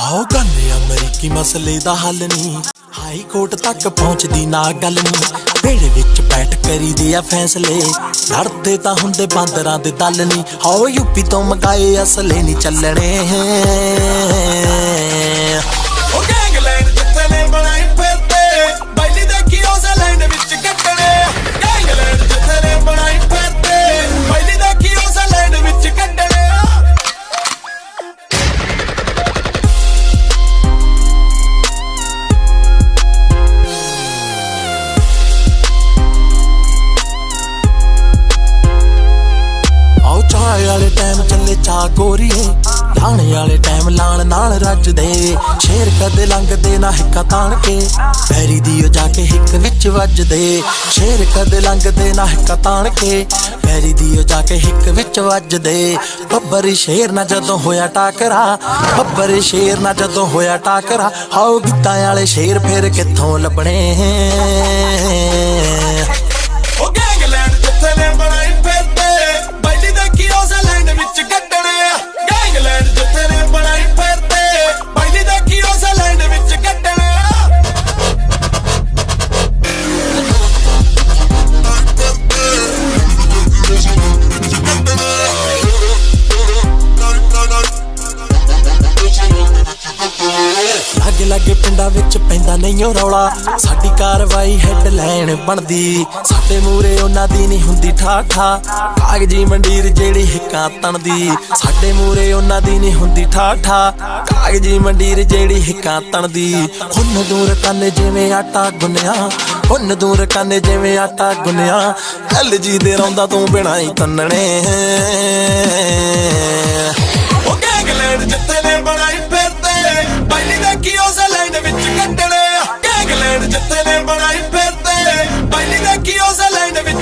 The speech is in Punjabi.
ਆਓ ਗੰਨੇ ਅਮਰੀਕੀ ਮਸਲੇ ਦਾ ਹੱਲ ਨਹੀਂ। ਹਾਈ ਕੋਰਟ ਤੱਕ ਪਹੁੰਚਦੀ ਨਾ ਗੱਲ ਨਹੀਂ। ਵੇੜੇ ਵਿੱਚ ਬੈਠ ਕਰੀਦੇ ਆ ਫੈਸਲੇ। ਲੜਦੇ ਤਾਂ ਹੁੰਦੇ ਬਾਂਦਰਾਂ ਦੇ ਦਲ ਨਹੀਂ। ਆਓ ਯੂਪੀ ਤੋਂ ਮੰਗਾਏ ਅਸਲੇ ਨਹੀਂ ਚੱਲਣੇ। ਆਓ ਵਾਲੇ ਟਾਈਮ ਚੱਲੇ ਚਾ ਗੋਰੀਏ ਲਾਣੇ ਵਾਲੇ ਟਾਈਮ ਲਾਣ ਨਾਲ ਰੱਜਦੇ। ਸ਼ੇਰ ਕਦੇ ਲੰਘਦੇ ਨਾ ਹਿੱਕਾ ਤਾਣ ਕੇ ਪੈਰੀ ਦੀ ਉਹ ਜਾ ਕੇ ਹਿੱਕ ਵਿੱਚ ਵੱਜਦੇ। ਸ਼ੇਰ ਕਦੇ ਲੰਘਦੇ ਨਾ ਹਿੱਕਾ ਤਾਣ ਕੇ ਪੈਰੀ ਦੀ ਉਹ ਜਾ ਕੇ ਹਿੱਕ ਵਿੱਚ ਵੱਜਦੇ। ਬੱਬਰ ਸ਼ੇਰ ਨਾ ਜਦੋਂ ਹੋਇਆ ਟਾਕਰਾ, ਬੱਬਰ ਸ਼ੇਰ ਨਾ ਜਦੋਂ ਹੋਇਆ ਟਾਕਰਾ ਹਾਓ ਗਿੱਤਾਂ ਵਾਲੇ ਸ਼ੇਰ ਫੇਰ ਕਿੱਥੋਂ ਲੱਭਣੇ? ਲਾਗੇ ਲਾਗੇ ਪਿੰਡਾਂ ਵਿੱਚ ਪੈਂਦਾ ਨਹੀਂ ਰੌਲਾ। ਸਾਡੀ ਕਾਰਵਾਈ ਹੈਡਲਾਈਨ ਬਣਦੀ। ਸਾਡੇ ਮੂਰੇ ਉਹਨਾਂ ਦੀ ਨਹੀਂ ਹੁੰਦੀ ਠਾਠਾ। ਕਾਗਜੀ ਮੰਡੀਰ ਜਿਹੜੀ ਹਿੱਕਾਂ ਤਣਦੀ। ਸਾਡੇ ਮੂਰੇ ਉਹਨਾਂ ਦੀ ਨਹੀਂ ਹੁੰਦੀ ਠਾਠਾ। ਕਾਗਜੀ ਮੰਡੀਰ ਜਿਹੜੀ ਹਿੱਕਾਂ ਤਣਦੀ। ਹੁਣ ਦੂਰ ਕੰਨ ਜਿਵੇਂ ਆਟਾ ਗੁੰਨਿਆ। ਹੁਣ ਦੂਰ ਕੰਨ ਜਿਵੇਂ ਆਟਾ ਗੁੰਨਿਆ। ਕੱਲ ਦੇ ਰੌਂਦਾ ਤੂੰ ਬਿਨਾ ਹੀ ਤੰਨਣੇ। ਦੇਖੀ ਵਿੱਚ ਕੱਟਣੇ ਗੈਂਗਲੈਂਡ ਜਿੱਥੇ ਨੇ ਬਣਾਈ ਫਿਰਦੇ। ਪਹਿਲੀ ਦੇਖੀ ਉਸ ਲੈਂਡ ਵਿੱਚ